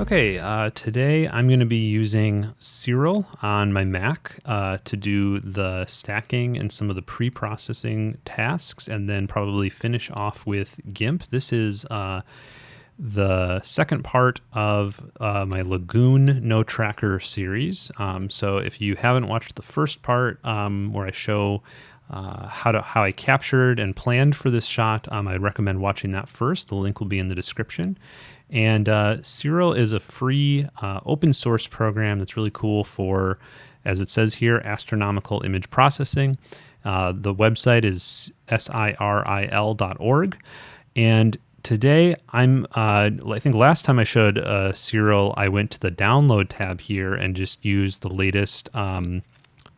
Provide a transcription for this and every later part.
Okay, uh, today I'm going to be using Siril on my Mac uh, to do the stacking and some of the pre-processing tasks, and then probably finish off with GIMP. This is uh, the second part of uh, my Lagoon No Tracker series. Um, so if you haven't watched the first part um, where I show uh, how to how I captured and planned for this shot, um, I'd recommend watching that first. The link will be in the description. And uh, Siril is a free uh, open source program that's really cool for, as it says here, astronomical image processing. Uh, the website is siril.org. And today I'm, uh, I think last time I showed uh, Siril, I went to the download tab here and just used the latest um,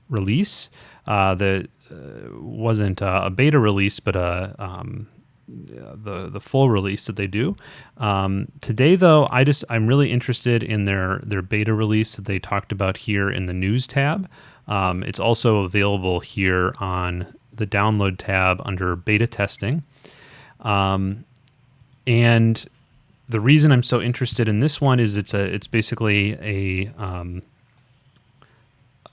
release. Uh, that uh, wasn't a beta release, but a um, the the full release that they do. Um, today, though, I just I'm really interested in their their beta release that they talked about here in the news tab. Um, it's also available here on the download tab under beta testing. Um, and the reason I'm so interested in this one is it's a it's basically a um,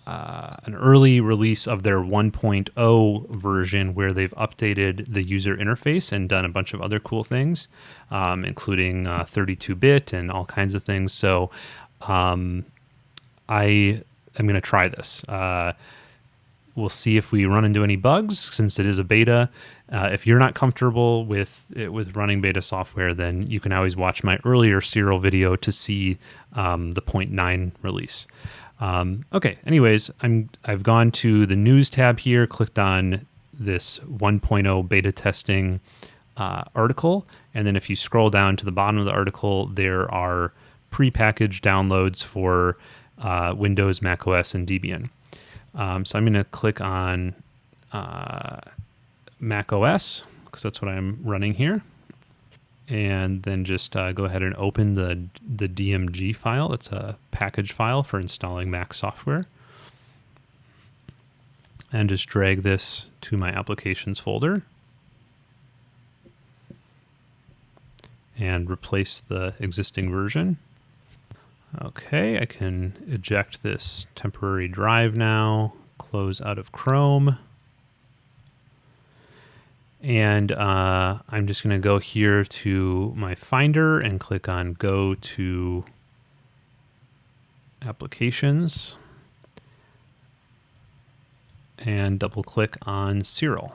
uh, an early release of their 1.0 version where they've updated the user interface and done a bunch of other cool things, um, including 32 uh, bit and all kinds of things. So um, I am going to try this. Uh, we'll see if we run into any bugs since it is a beta. Uh, if you're not comfortable with it, with running beta software, then you can always watch my earlier Siril video to see um, the 0.9 release. Um, okay, anyways, I'm, I've gone to the news tab here, clicked on this 1.0 beta testing uh, article. And then if you scroll down to the bottom of the article, there are pre-packaged downloads for uh, Windows, Mac OS, and Debian. Um, so I'm going to click on uh, Mac OS because that's what I'm running here and then just uh, go ahead and open the, the DMG file. It's a package file for installing Mac software. And just drag this to my applications folder. And replace the existing version. Okay, I can eject this temporary drive now, close out of Chrome. And uh, I'm just going to go here to my Finder and click on Go to Applications and double click on Siril.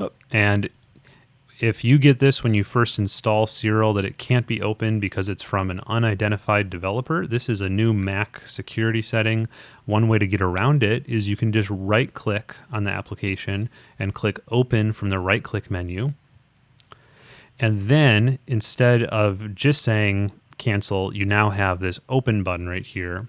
Oh, and if you get this when you first install Siril that it can't be opened because it's from an unidentified developer, this is a new Mac security setting. One way to get around it is you can just right click on the application and click open from the right click menu. And then instead of just saying cancel, you now have this open button right here.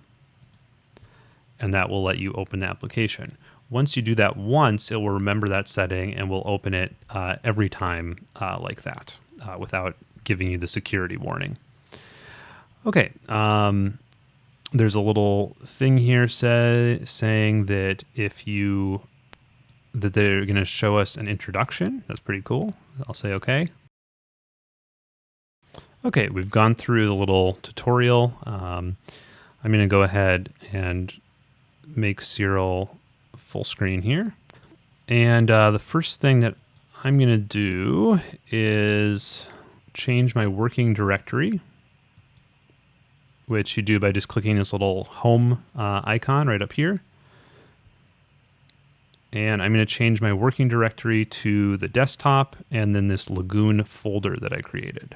And that will let you open the application. Once you do that once, it will remember that setting and will open it uh, every time uh, like that uh, without giving you the security warning. Okay, um, there's a little thing here say, saying that if you that they're going to show us an introduction. That's pretty cool. I'll say okay. Okay, we've gone through the little tutorial. Um, I'm going to go ahead and make Siril full screen here. And uh, the first thing that I'm going to do is change my working directory, which you do by just clicking this little home uh, icon right up here. And I'm going to change my working directory to the desktop and then this Lagoon folder that I created.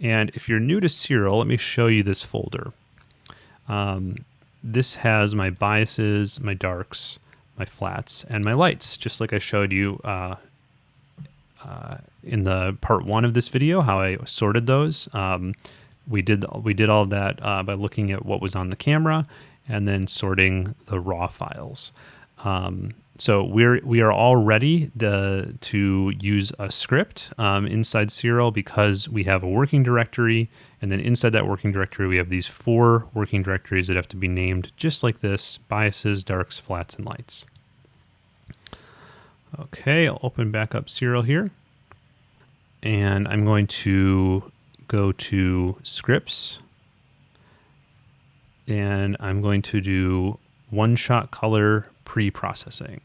And if you're new to Siril, let me show you this folder. Um, this has my biases, my darks, my flats, and my lights, just like I showed you uh, uh, in the part one of this video, how I sorted those. Um, we did we did all of that uh, by looking at what was on the camera and then sorting the raw files. Um, so we're we are all ready to, to use a script um, inside Siril because we have a working directory, and then inside that working directory we have these four working directories that have to be named just like this: biases, darks, flats, and lights. Okay, I'll open back up Siril here, and I'm going to go to scripts. And I'm going to do one shot color pre-processing.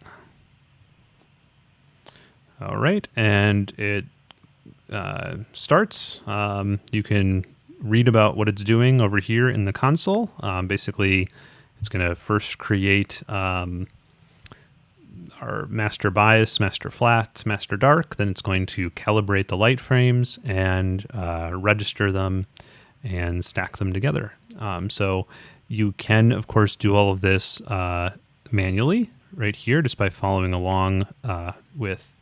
All right, and it uh, starts. Um, you can read about what it's doing over here in the console. Um, basically, it's going to first create um, our master bias, master flat, master dark. Then it's going to calibrate the light frames and uh, register them and stack them together. Um, so you can, of course, do all of this uh, manually right here just by following along uh, with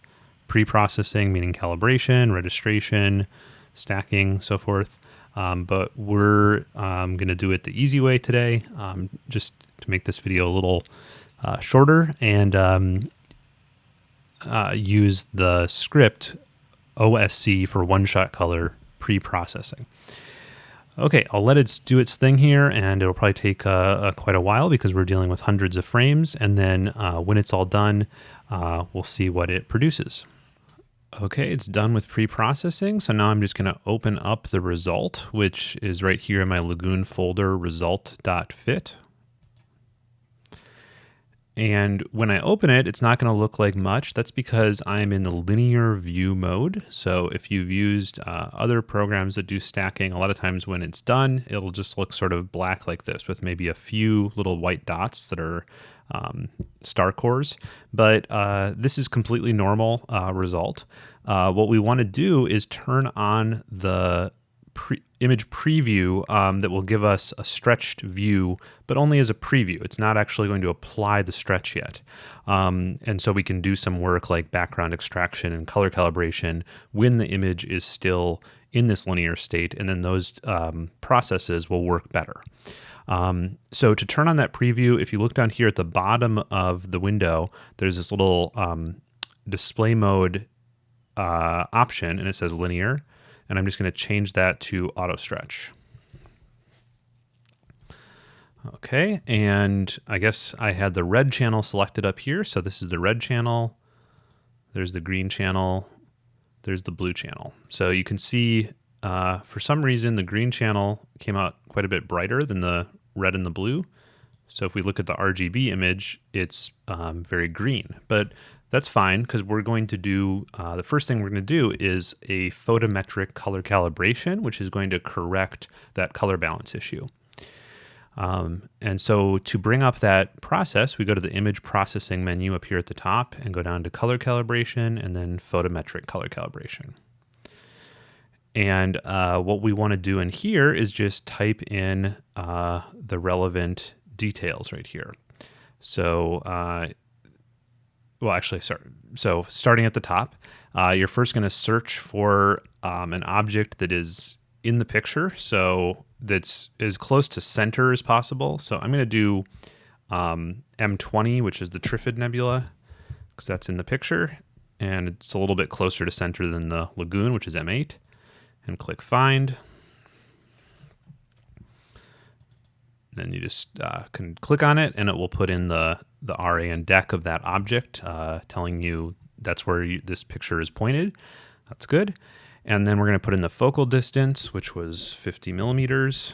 pre-processing, meaning calibration, registration, stacking, so forth. Um, but we're um, going to do it the easy way today, um, just to make this video a little uh, shorter and um, uh, use the script OSC for one-shot color pre-processing. Okay, I'll let it do its thing here, and it'll probably take uh, uh, quite a while because we're dealing with hundreds of frames. And then uh, when it's all done, uh, we'll see what it produces. Okay, it's done with pre-processing. So now I'm just going to open up the result, which is right here in my Lagoon folder, result.fit. And when I open it, it's not going to look like much. That's because I'm in the linear view mode. So if you've used uh, other programs that do stacking, a lot of times when it's done, it'll just look sort of black like this with maybe a few little white dots that are um, star cores. But uh, this is completely normal uh, result. Uh, what we want to do is turn on the pre image preview um, that will give us a stretched view, but only as a preview. It's not actually going to apply the stretch yet. Um, and so we can do some work like background extraction and color calibration when the image is still in this linear state, and then those um, processes will work better. Um, so to turn on that preview, if you look down here at the bottom of the window, there's this little um, display mode uh, option, and it says linear and I'm just going to change that to auto stretch. Okay, and I guess I had the red channel selected up here. So this is the red channel. There's the green channel. There's the blue channel. So you can see uh, for some reason the green channel came out quite a bit brighter than the red and the blue. So if we look at the RGB image, it's um, very green. But that's fine because we're going to do, uh, the first thing we're going to do is a photometric color calibration, which is going to correct that color balance issue. Um, and so to bring up that process, we go to the image processing menu up here at the top and go down to color calibration and then photometric color calibration. And uh, what we want to do in here is just type in uh, the relevant details right here. So uh, well, actually, sorry. So starting at the top, uh, you're first going to search for um, an object that is in the picture, so that's as close to center as possible. So I'm going to do um, M20, which is the Trifid Nebula, because that's in the picture, and it's a little bit closer to center than the Lagoon, which is M8. And click Find. Then you just uh, can click on it, and it will put in the the RA and dec of that object, uh, telling you that's where you, this picture is pointed. That's good. And then we're going to put in the focal distance, which was 50 millimeters,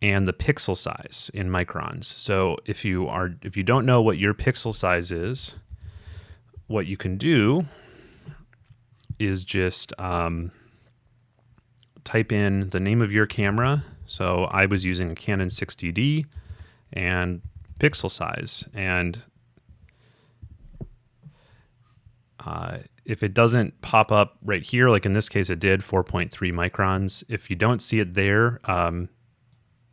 and the pixel size in microns. So if you are if you don't know what your pixel size is, what you can do is just um, type in the name of your camera. So I was using a Canon 60D, and pixel size. And uh, if it doesn't pop up right here, like in this case it did, 4.3 microns, if you don't see it there, um,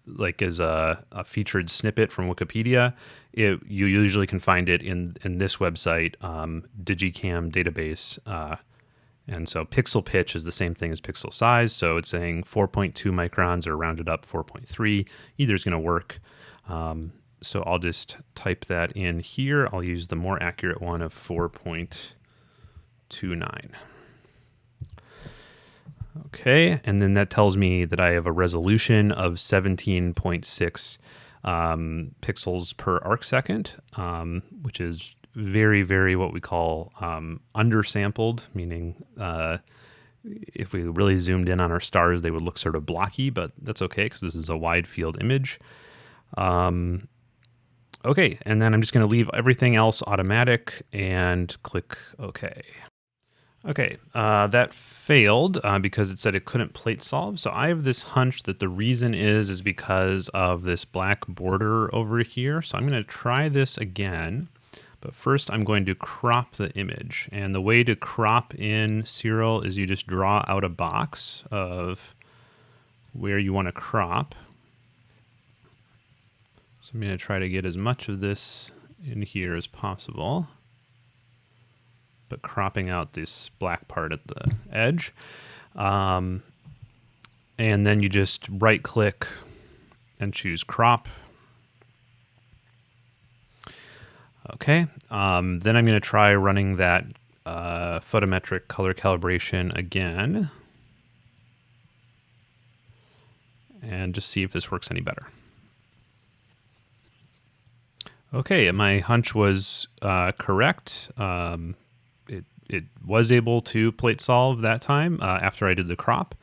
like as a, a, featured snippet from Wikipedia, it, you usually can find it in, in this website, um, Digicam database. Uh, and so pixel pitch is the same thing as pixel size. So it's saying 4.2 microns or rounded up 4.3. Either is going to work. Um, so I'll just type that in here. I'll use the more accurate one of 4.29. Okay, and then that tells me that I have a resolution of 17.6 um, pixels per arc second, um, which is very, very what we call um, undersampled, meaning uh, if we really zoomed in on our stars, they would look sort of blocky, but that's okay because this is a wide field image. Um, okay, and then I'm just going to leave everything else automatic and click OK. Okay, uh, that failed uh, because it said it couldn't plate solve. So I have this hunch that the reason is is because of this black border over here. So I'm going to try this again. But first I'm going to crop the image. And the way to crop in Siril is you just draw out a box of where you want to crop. So I'm going to try to get as much of this in here as possible but cropping out this black part at the edge. Um, and then you just right click and choose crop. Okay, um, then I'm going to try running that uh, photometric color calibration again. And just see if this works any better. Okay, my hunch was uh, correct. Um, it was able to plate solve that time uh, after I did the crop,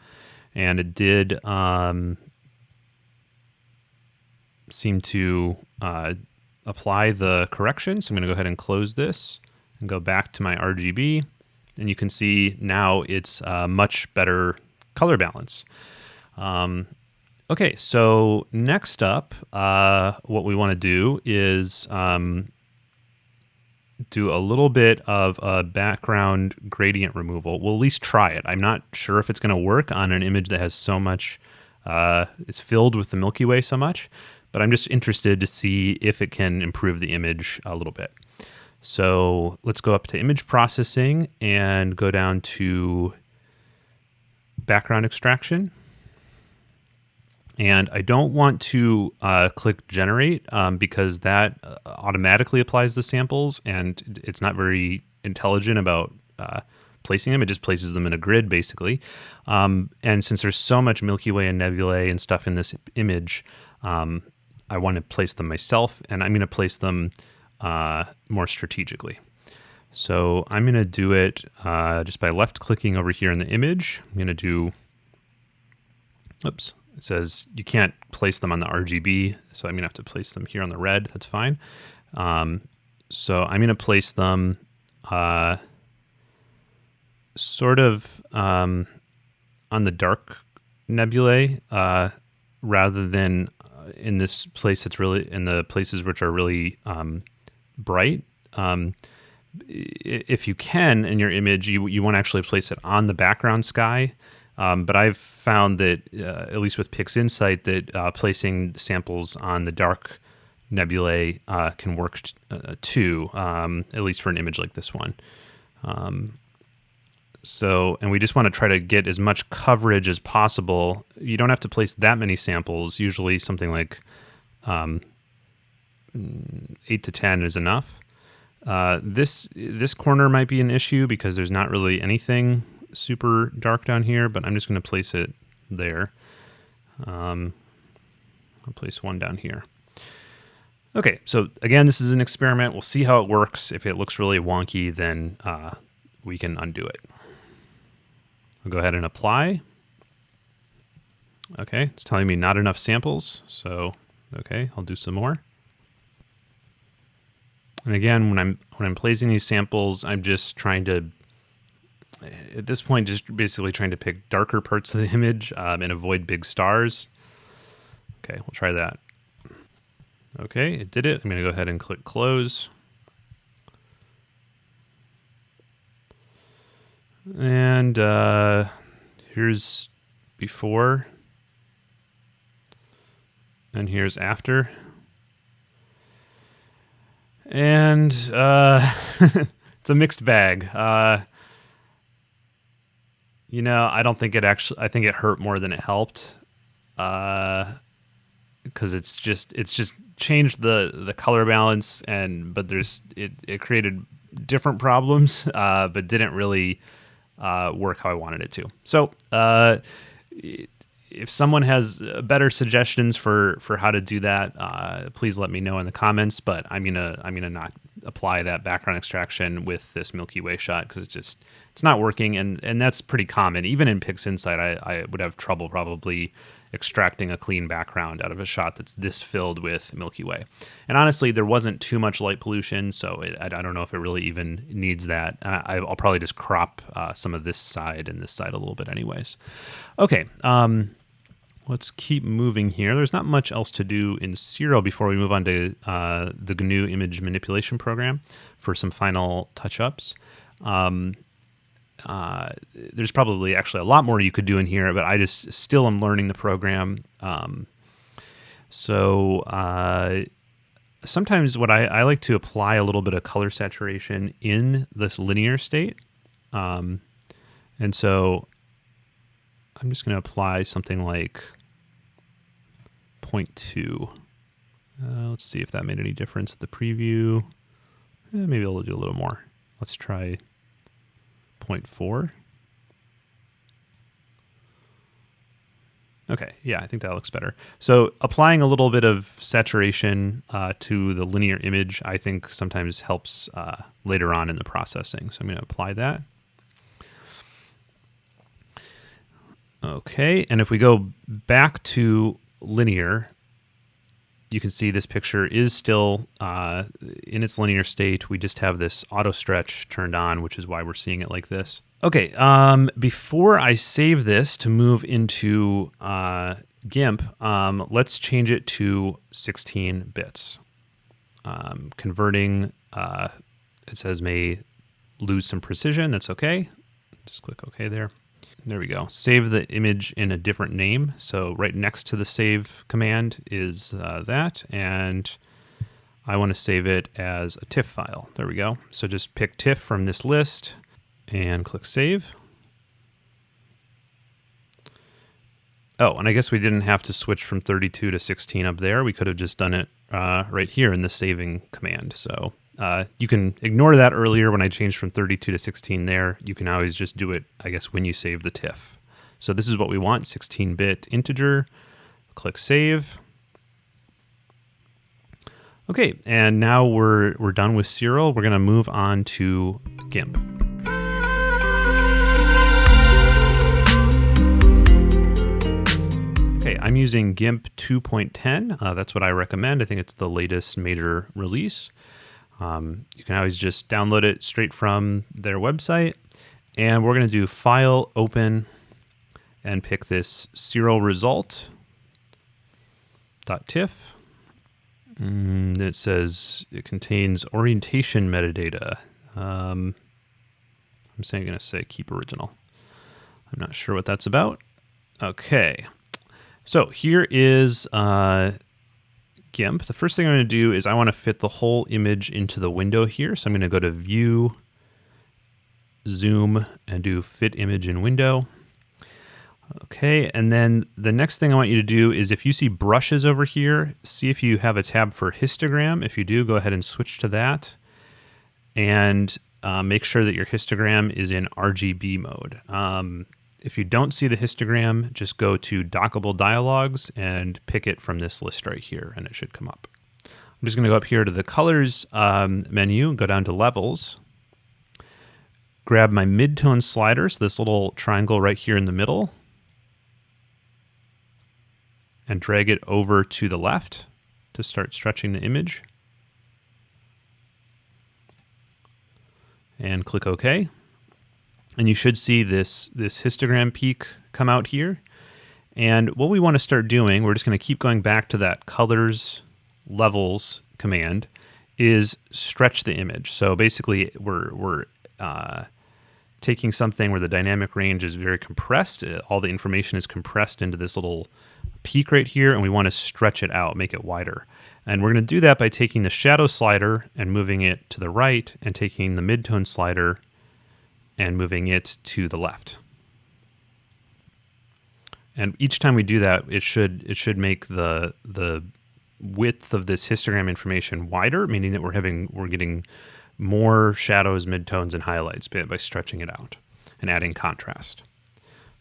and it did um, seem to uh, apply the correction. So I'm going to go ahead and close this and go back to my RGB, and you can see now it's a much better color balance. Um, okay, so next up, uh, what we want to do is um, do a little bit of a background gradient removal. We'll at least try it. I'm not sure if it's going to work on an image that has so much, uh, is filled with the Milky Way so much, but I'm just interested to see if it can improve the image a little bit. So let's go up to image processing and go down to background extraction. And I don't want to uh, click generate um, because that uh, automatically applies the samples and it's not very intelligent about uh, placing them. It just places them in a grid basically. Um, and since there's so much Milky Way and nebulae and stuff in this image, um, I want to place them myself and I'm going to place them uh, more strategically. So I'm going to do it uh, just by left clicking over here in the image. I'm going to do, oops, it says you can't place them on the RGB, so I'm to have to place them here on the red. That's fine. Um, so I'm to place them uh, sort of um, on the dark nebulae uh, rather than uh, in this place that's really in the places which are really um, bright. Um, if you can in your image, you, you want to actually place it on the background sky um, but I've found that, uh, at least with PixInsight, that uh, placing samples on the dark nebulae uh, can work uh, too, um, at least for an image like this one. Um, so, and we just want to try to get as much coverage as possible. You don't have to place that many samples. Usually something like um, 8 to 10 is enough. Uh, this this corner might be an issue because there's not really anything super dark down here, but I'm just going to place it there. Um, I'll place one down here. Okay, so again, this is an experiment. We'll see how it works. If it looks really wonky, then uh, we can undo it. I'll go ahead and apply. Okay, it's telling me not enough samples, so okay, I'll do some more. And again, when I'm when I'm placing these samples, I'm just trying to at this point, just basically trying to pick darker parts of the image um, and avoid big stars. Okay, we'll try that. Okay, it did it. I'm to go ahead and click close. And uh, here's before. And here's after. And uh, it's a mixed bag. Uh, you know, I don't think it actually. I think it hurt more than it helped, because uh, it's just it's just changed the the color balance and but there's it it created different problems, uh, but didn't really uh, work how I wanted it to. So. Uh, if someone has better suggestions for for how to do that, uh, please let me know in the comments. But I'm gonna I'm gonna not apply that background extraction with this Milky Way shot because it's just it's not working, and and that's pretty common. Even in PixInsight, I, I would have trouble probably extracting a clean background out of a shot that's this filled with Milky Way. And honestly, there wasn't too much light pollution, so it, I, don't know if it really even needs that. And I, will probably just crop uh, some of this side and this side a little bit, anyways. Okay. Um, let's keep moving here. There's not much else to do in Siril before we move on to uh, the GNU image manipulation program for some final touch-ups. Um, uh, there's probably actually a lot more you could do in here, but I just still am learning the program. Um, so uh, sometimes what I, I, like to apply a little bit of color saturation in this linear state. Um, and so I'm just going to apply something like 0.2. Uh, let's see if that made any difference at the preview. Eh, maybe I'll do a little more. Let's try 0.4. Okay, yeah, I think that looks better. So applying a little bit of saturation uh, to the linear image, I think sometimes helps uh, later on in the processing. So I'm going to apply that. Okay, and if we go back to linear, you can see this picture is still uh, in its linear state. We just have this auto stretch turned on, which is why we're seeing it like this. Okay, um, before I save this to move into uh, GIMP, um, let's change it to 16 bits. Um, converting, uh, it says may lose some precision. That's okay. Just click OK there. There we go. Save the image in a different name. So right next to the save command is uh, that, and I want to save it as a TIFF file. There we go. So just pick TIFF from this list and click save. Oh, and I guess we didn't have to switch from 32 to 16 up there. We could have just done it uh, right here in the saving command. So uh, you can ignore that earlier when I changed from 32 to 16 there. You can always just do it, I guess, when you save the TIFF. So this is what we want, 16-bit integer. Click Save. Okay, and now we're, we're done with Siril. We're going to move on to GIMP. Okay, I'm using GIMP 2.10. Uh, that's what I recommend. I think it's the latest major release. Um, you can always just download it straight from their website. And we're going to do File, Open, and pick this Siril result. .tiff. Mm, it says it contains orientation metadata. Um, I'm saying going to say keep original. I'm not sure what that's about. Okay. So here is uh, GIMP, the first thing I'm going to do is I want to fit the whole image into the window here. So I'm going to go to View, Zoom, and do Fit Image in Window. Okay, and then the next thing I want you to do is if you see brushes over here, see if you have a tab for histogram. If you do, go ahead and switch to that. And uh, make sure that your histogram is in RGB mode. Um, if you don't see the histogram, just go to dockable dialogues and pick it from this list right here, and it should come up. I'm just going to go up here to the colors um, menu, go down to levels, grab my midtone slider, so this little triangle right here in the middle, and drag it over to the left to start stretching the image. And click OK and you should see this, this histogram peak come out here. And what we want to start doing, we're just going to keep going back to that colors levels command, is stretch the image. So basically, we're, we're uh, taking something where the dynamic range is very compressed. Uh, all the information is compressed into this little peak right here, and we want to stretch it out, make it wider. And we're going to do that by taking the shadow slider and moving it to the right, and taking the midtone slider and moving it to the left. And each time we do that, it should it should make the the width of this histogram information wider, meaning that we're having we're getting more shadows, midtones, and highlights by, stretching it out and adding contrast.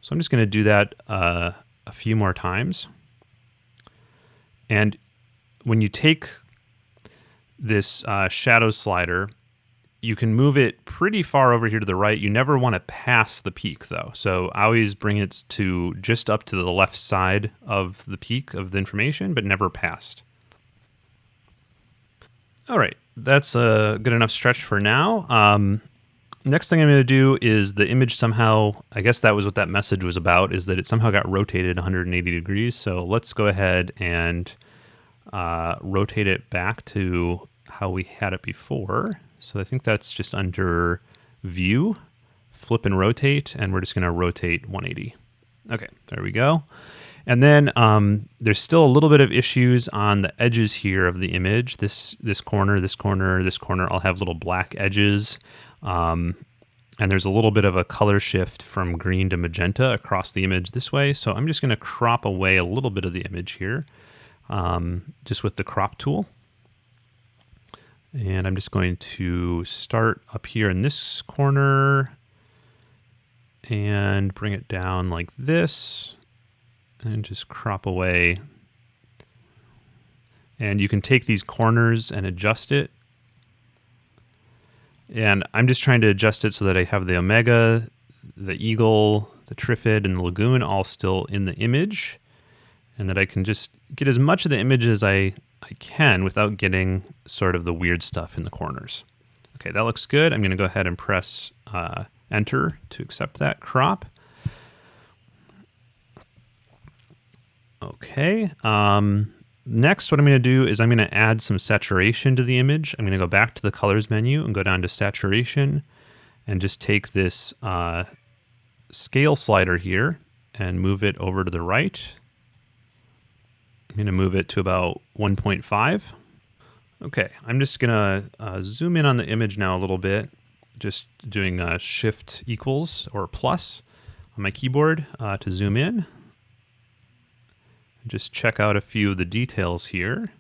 So I'm just going to do that uh, a few more times. And when you take this uh, shadow slider, you can move it pretty far over here to the right. You never want to pass the peak though. So I always bring it to just up to the left side of the peak of the information, but never past. All right, that's a good enough stretch for now. Um, next thing I'm going to do is the image somehow, I guess that was what that message was about, is that it somehow got rotated 180 degrees. So let's go ahead and uh, rotate it back to how we had it before. So I think that's just under view, flip and rotate, and we're just going to rotate 180. Okay, there we go. And then um, there's still a little bit of issues on the edges here of the image. This this corner, this corner, this corner all have little black edges. Um, and there's a little bit of a color shift from green to magenta across the image this way. So I'm just going to crop away a little bit of the image here um, just with the crop tool. And I'm just going to start up here in this corner and bring it down like this and just crop away. And you can take these corners and adjust it. And I'm just trying to adjust it so that I have the Omega, the Eagle, the Trifid, and the Lagoon all still in the image. And that I can just get as much of the image as I I can without getting sort of the weird stuff in the corners. Okay, that looks good. I'm going to go ahead and press uh, enter to accept that crop. Okay. Um, next, what I'm going to do is I'm going to add some saturation to the image. I'm going to go back to the colors menu and go down to saturation and just take this uh, scale slider here and move it over to the right I'm going to move it to about 1.5. Okay, I'm just going to uh, zoom in on the image now a little bit, just doing uh, shift equals or plus on my keyboard uh, to zoom in. Just check out a few of the details here.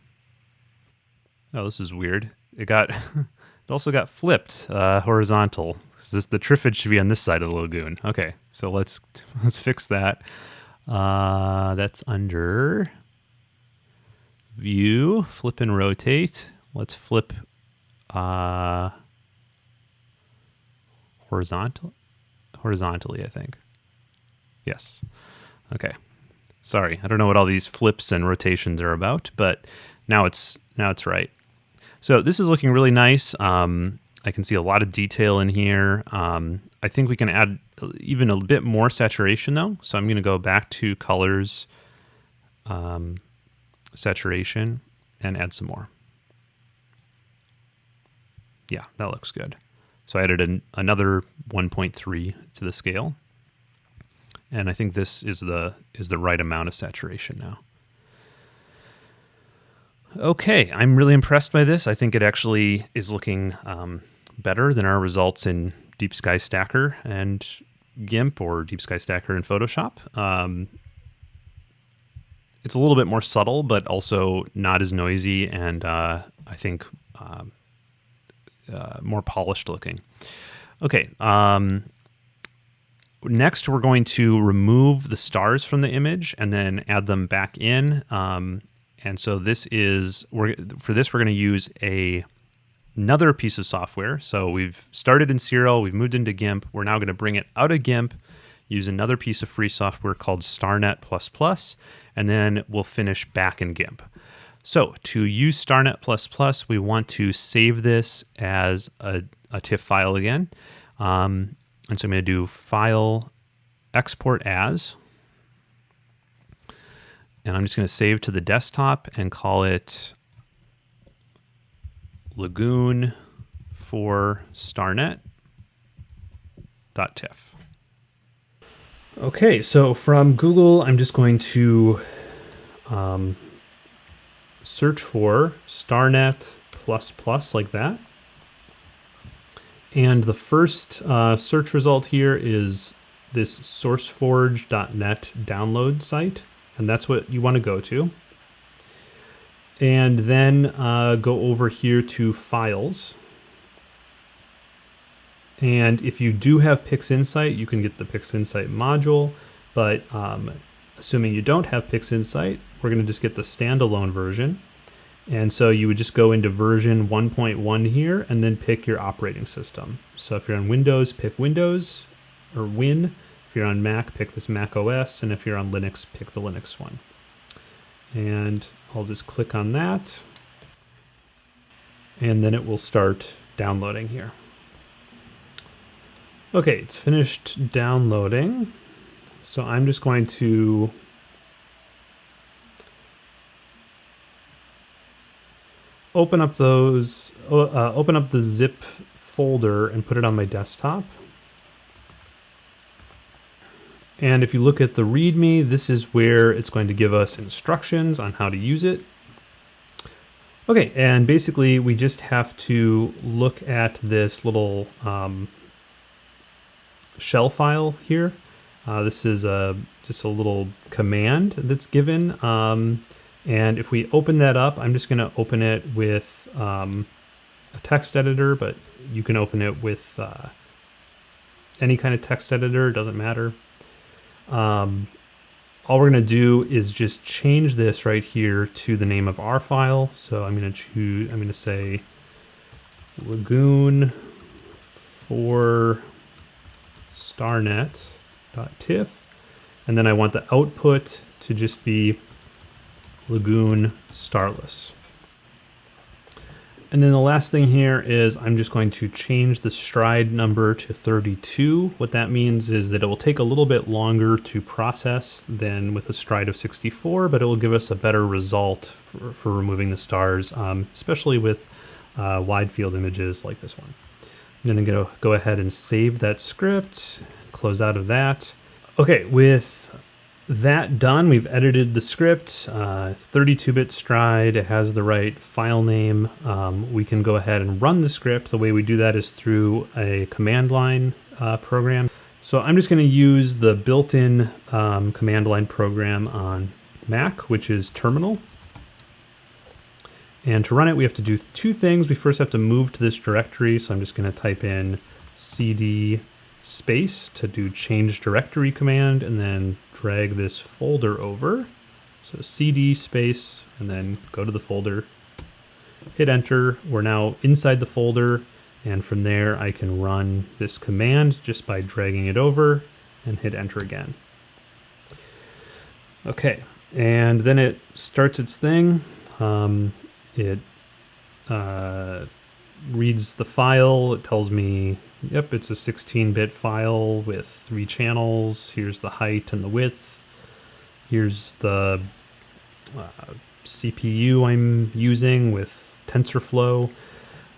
Oh, this is weird. It got, it also got flipped uh, horizontal. This, the Trifid should be on this side of the lagoon. Okay, so let's let's fix that. Uh, that's under view, flip and rotate. Let's flip uh, horizontal, horizontally, I think. Yes. Okay. Sorry, I don't know what all these flips and rotations are about, but now it's now it's right. So this is looking really nice. Um, I can see a lot of detail in here. Um, I think we can add even a bit more saturation though. So I'm going to go back to colors. Um, saturation and add some more. Yeah, that looks good. So I added an, another 1.3 to the scale. And I think this is the is the right amount of saturation now. Okay, I'm really impressed by this. I think it actually is looking um, better than our results in Deep Sky Stacker and GIMP or Deep Sky Stacker in Photoshop. Um, it's a little bit more subtle, but also not as noisy, and uh, I think uh, uh, more polished looking. Okay. Um, next, we're going to remove the stars from the image and then add them back in. Um, and so this is we're for this we're going to use a another piece of software. So we've started in Siril, we've moved into GIMP. We're now going to bring it out of GIMP use another piece of free software called StarNet++, and then we'll finish back in GIMP. So to use StarNet++, we want to save this as a, a TIFF file again. Um, and so I'm going to do File, Export As. And I'm just going to save to the desktop and call it Lagoon for StarNet.tiff. Okay, so from Google, I'm just going to um, search for StarNet++ plus like that. And the first uh, search result here is this sourceforge.net download site, and that's what you want to go to. And then uh, go over here to Files, and if you do have PixInsight, you can get the PixInsight module, but um, assuming you don't have PixInsight, we're gonna just get the standalone version. And so you would just go into version 1.1 here and then pick your operating system. So if you're on Windows, pick Windows or Win. If you're on Mac, pick this Mac OS. And if you're on Linux, pick the Linux one. And I'll just click on that. And then it will start downloading here. Okay, it's finished downloading. So I'm just going to open up those, uh, open up the zip folder and put it on my desktop. And if you look at the README, this is where it's going to give us instructions on how to use it. Okay, and basically we just have to look at this little um, shell file here. Uh, this is a, just a little command that's given. Um, and if we open that up, I'm just going to open it with um, a text editor, but you can open it with uh, any kind of text editor, doesn't matter. Um, all we're going to do is just change this right here to the name of our file. So I'm going to choose, I'm to say lagoon for starnet.tiff. And then I want the output to just be lagoon starless. And then the last thing here is I'm just going to change the stride number to 32. What that means is that it will take a little bit longer to process than with a stride of 64, but it will give us a better result for, for removing the stars, um, especially with uh, wide field images like this one. I'm gonna go, go ahead and save that script, close out of that. Okay, with that done, we've edited the script, 32-bit uh, stride, it has the right file name. Um, we can go ahead and run the script. The way we do that is through a command line uh, program. So I'm just gonna use the built-in um, command line program on Mac, which is terminal. And to run it, we have to do two things. We first have to move to this directory. So I'm just gonna type in cd space to do change directory command and then drag this folder over. So cd space and then go to the folder, hit enter. We're now inside the folder and from there I can run this command just by dragging it over and hit enter again. Okay, and then it starts its thing. Um, it uh, reads the file. It tells me Yep, it's a 16-bit file with three channels. Here's the height and the width. Here's the uh, CPU I'm using with TensorFlow.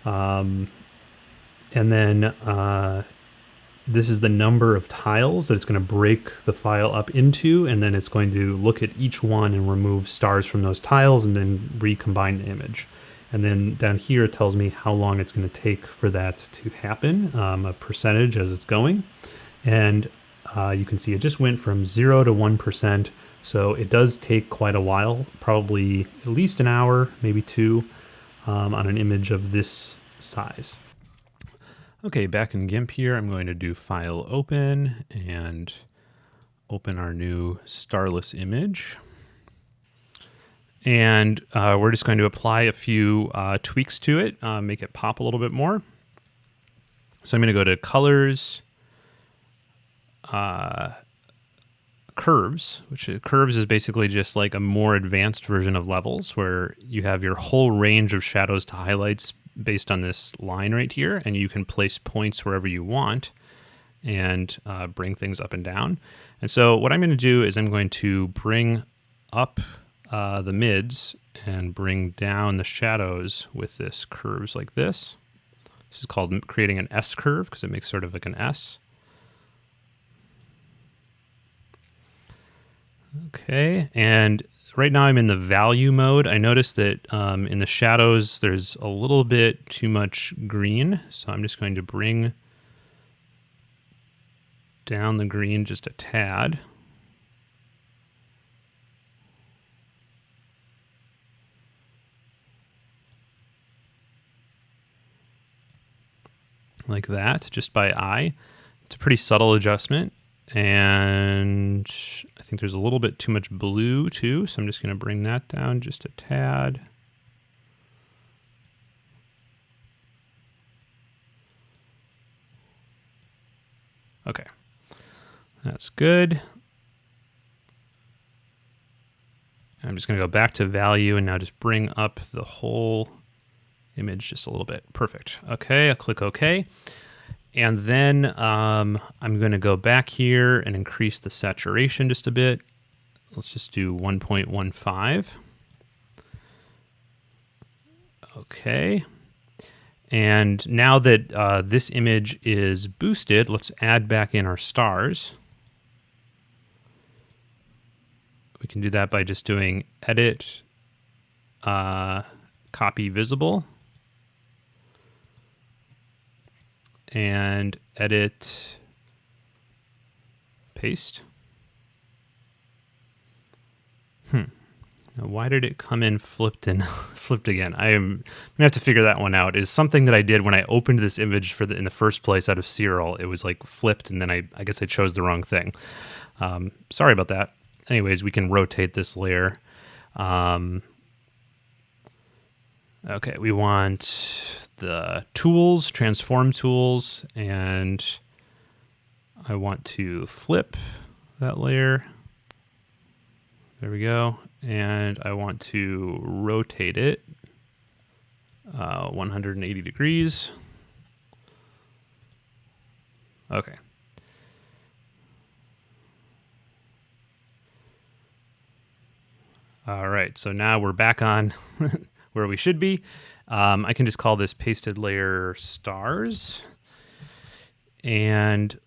Um, and then uh, this is the number of tiles that it's going to break the file up into, and then it's going to look at each one and remove stars from those tiles and then recombine the image. And then down here it tells me how long it's going to take for that to happen, um, a percentage as it's going. And uh, you can see it just went from 0 to 1%. So it does take quite a while, probably at least an hour, maybe two, um, on an image of this size. Okay, back in GIMP here, I'm going to do File Open and open our new starless image. And uh, we're just going to apply a few uh, tweaks to it, uh, make it pop a little bit more. So I'm going to go to Colors, uh, Curves, which Curves is basically just like a more advanced version of levels where you have your whole range of shadows to highlights based on this line right here, and you can place points wherever you want and uh, bring things up and down. And so what I'm going to do is I'm going to bring up uh, the mids and bring down the shadows with this curves like this. This is called creating an S curve because it makes sort of like an S. Okay, and right now I'm in the value mode. I noticed that um, in the shadows there's a little bit too much green, so I'm just going to bring down the green just a tad. like that, just by eye. It's a pretty subtle adjustment. And think there's a little bit too much blue too, so I'm just gonna bring that down just a tad. Okay, that's good. I'm just gonna go back to value and now just bring up the whole image just a little bit. Perfect. Okay, I'll click okay. And then um, I'm going to go back here and increase the saturation just a bit. Let's just do 1.15. Okay. And now that uh, this image is boosted, let's add back in our stars. We can do that by just doing edit, uh, copy visible, and edit, paste. Hmm. Now, why did it come in flipped and flipped again? I am gonna have to figure that one out. Is something that I did when I opened this image for the in the first place out of Siril. It was like flipped, and then I I guess I chose the wrong thing. Um, sorry about that. Anyways, we can rotate this layer. Um, okay, we want the tools, transform tools, and I want to flip that layer. There we go and I want to rotate it uh, 180 degrees. Okay. All right, so now we're back on where we should be. Um, I can just call this pasted layer stars. And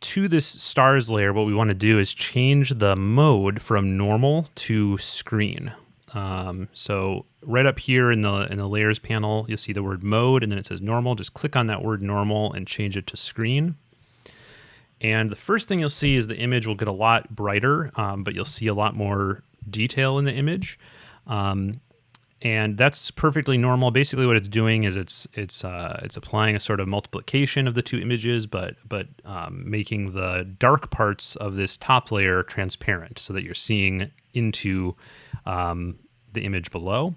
to this stars layer, what we want to do is change the mode from normal to screen. Um, so right up here in the in the layers panel, you'll see the word mode, and then it says normal. Just click on that word normal and change it to screen. And the first thing you'll see is the image will get a lot brighter, um, but you'll see a lot more detail in the image. Um, and that's perfectly normal. Basically, what it's doing is it's it's uh, it's applying a sort of multiplication of the two images, but but um, making the dark parts of this top layer transparent, so that you're seeing into um, the image below.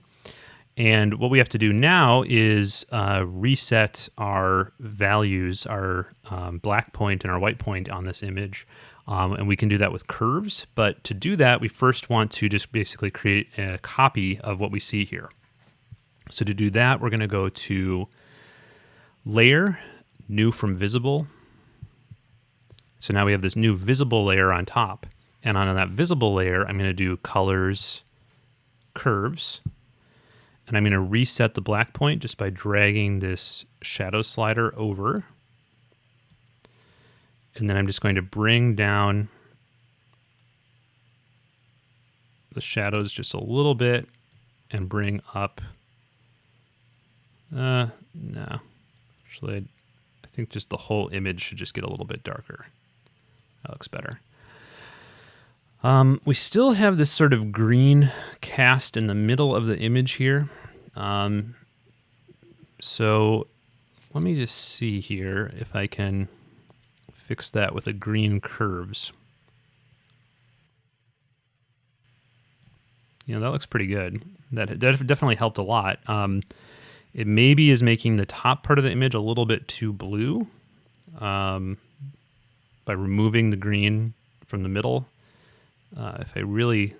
And what we have to do now is uh, reset our values, our um, black point and our white point on this image. Um, and we can do that with curves. But to do that, we first want to just basically create a copy of what we see here. So to do that, we're going to go to Layer, New from Visible. So now we have this new visible layer on top. And on that visible layer, I'm going to do Colors, Curves. And I'm going to reset the black point just by dragging this shadow slider over and then I'm just going to bring down the shadows just a little bit and bring up, uh, no, actually, I think just the whole image should just get a little bit darker. That looks better. Um, we still have this sort of green cast in the middle of the image here. Um, so let me just see here if I can fix that with a green curves. You know, that looks pretty good. That definitely helped a lot. Um, it maybe is making the top part of the image a little bit too blue um, by removing the green from the middle. Uh, if I really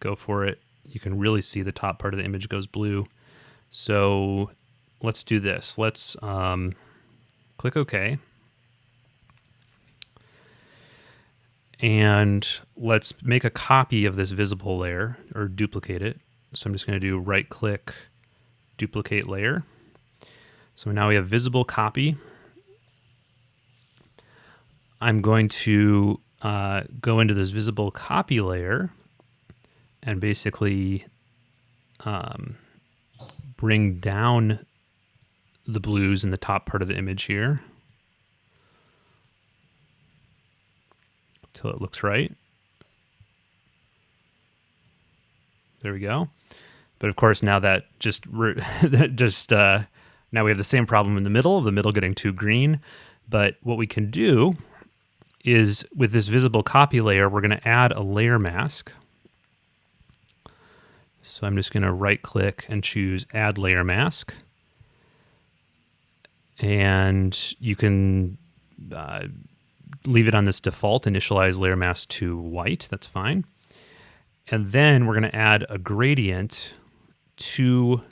go for it, you can really see the top part of the image goes blue. So let's do this. Let's um, click OK. And let's make a copy of this visible layer or duplicate it. So I'm just going to do right click, duplicate layer. So now we have visible copy. I'm going to uh, go into this visible copy layer and basically um, bring down the blues in the top part of the image here. Till it looks right. There we go. But of course, now that just that just uh, now we have the same problem in the middle of the middle getting too green. But what we can do is with this visible copy layer, we're going to add a layer mask. So I'm just going to right click and choose add layer mask. And you can uh, leave it on this default initialize layer mask to white. That's fine. And then we're going to add a gradient to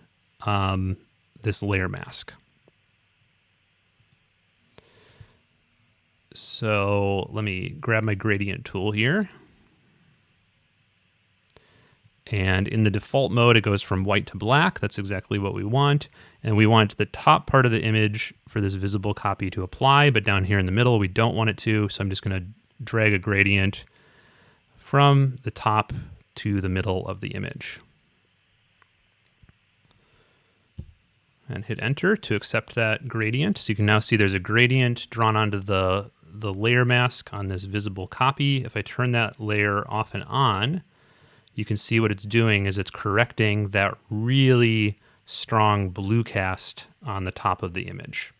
um, this layer mask. So let me grab my gradient tool here. And in the default mode, it goes from white to black. That's exactly what we want. And we want the top part of the image for this visible copy to apply, but down here in the middle, we don't want it to. So I'm just going to drag a gradient from the top to the middle of the image. And hit enter to accept that gradient. So you can now see there's a gradient drawn onto the, the layer mask on this visible copy. If I turn that layer off and on, you can see what it's doing is it's correcting that really strong blue cast on the top of the image.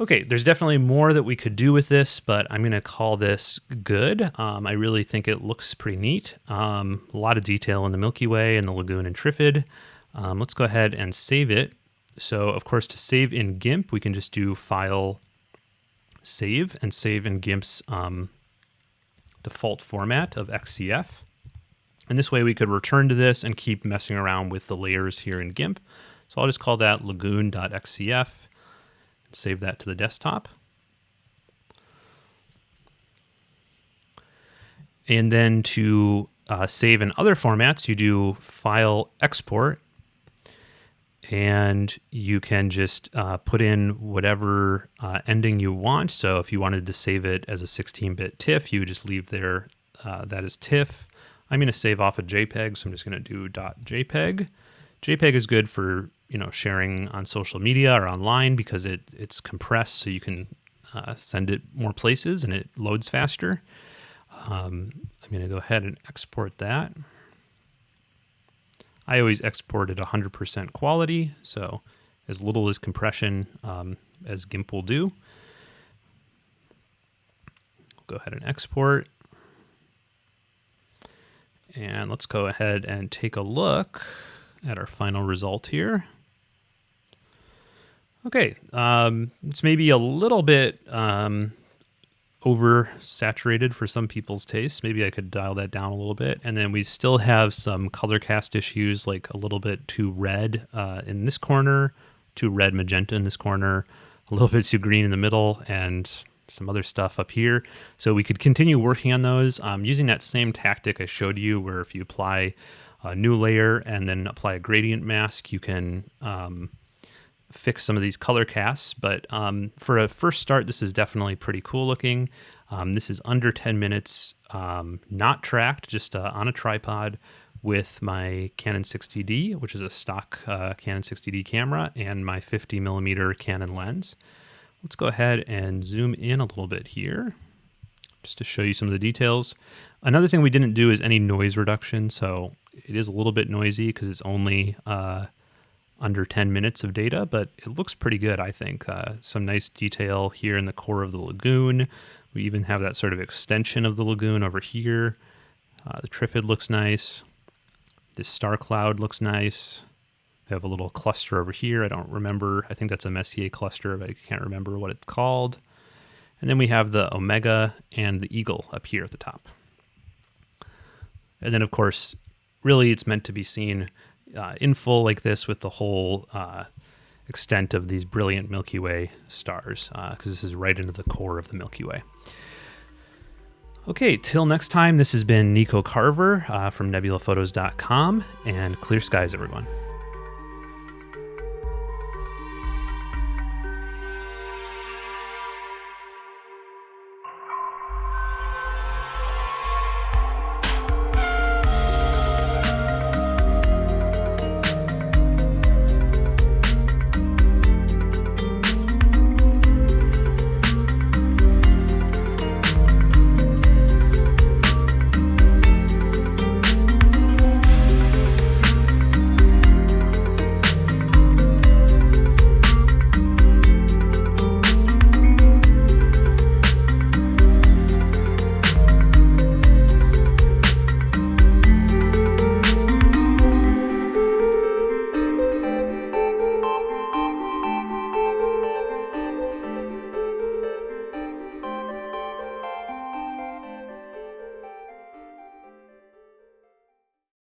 Okay, there's definitely more that we could do with this, but I'm going to call this good. Um, I really think it looks pretty neat. Um, a lot of detail in the Milky Way and the Lagoon and Trifid. Um, let's go ahead and save it. So, of course, to save in GIMP, we can just do File, Save, and save in GIMP's um, default format of XCF. And this way we could return to this and keep messing around with the layers here in GIMP. So I'll just call that lagoon.xcf, and save that to the desktop. And then to uh, save in other formats, you do File Export, and you can just uh, put in whatever uh, ending you want. So if you wanted to save it as a 16-bit TIFF, you would just leave there uh, that is TIFF. I'm going to save off a JPEG, so I'm just going to do .jpeg. JPEG is good for you know sharing on social media or online because it it's compressed, so you can uh, send it more places and it loads faster. Um, I'm going to go ahead and export that. I always export at 100% quality, so as little as compression um, as GIMP will do. Go ahead and export. And let's go ahead and take a look at our final result here. Okay, um, it's maybe a little bit um, oversaturated for some people's tastes. Maybe I could dial that down a little bit. And then we still have some color cast issues, like a little bit too red uh, in this corner, too red magenta in this corner, a little bit too green in the middle, and some other stuff up here. So we could continue working on those um, using that same tactic I showed you where if you apply a new layer and then apply a gradient mask, you can um, fix some of these color casts. But um, for a first start, this is definitely pretty cool looking. Um, this is under 10 minutes, um, not tracked, just uh, on a tripod with my Canon 60D, which is a stock uh, Canon 60D camera, and my 50 millimeter Canon lens. Let's go ahead and zoom in a little bit here just to show you some of the details. Another thing we didn't do is any noise reduction. So it is a little bit noisy because it's only uh, under 10 minutes of data, but it looks pretty good, I think. Uh, some nice detail here in the core of the lagoon. We even have that sort of extension of the lagoon over here. Uh, the Trifid looks nice. This star cloud looks nice. Have a little cluster over here. I don't remember. I think that's a Messier cluster, but I can't remember what it's called. And then we have the Omega and the Eagle up here at the top. And then, of course, really it's meant to be seen uh, in full like this with the whole uh, extent of these brilliant Milky Way stars, because uh, this is right into the core of the Milky Way. Okay, till next time, this has been Nico Carver uh, from nebulaphotos.com, and clear skies, everyone.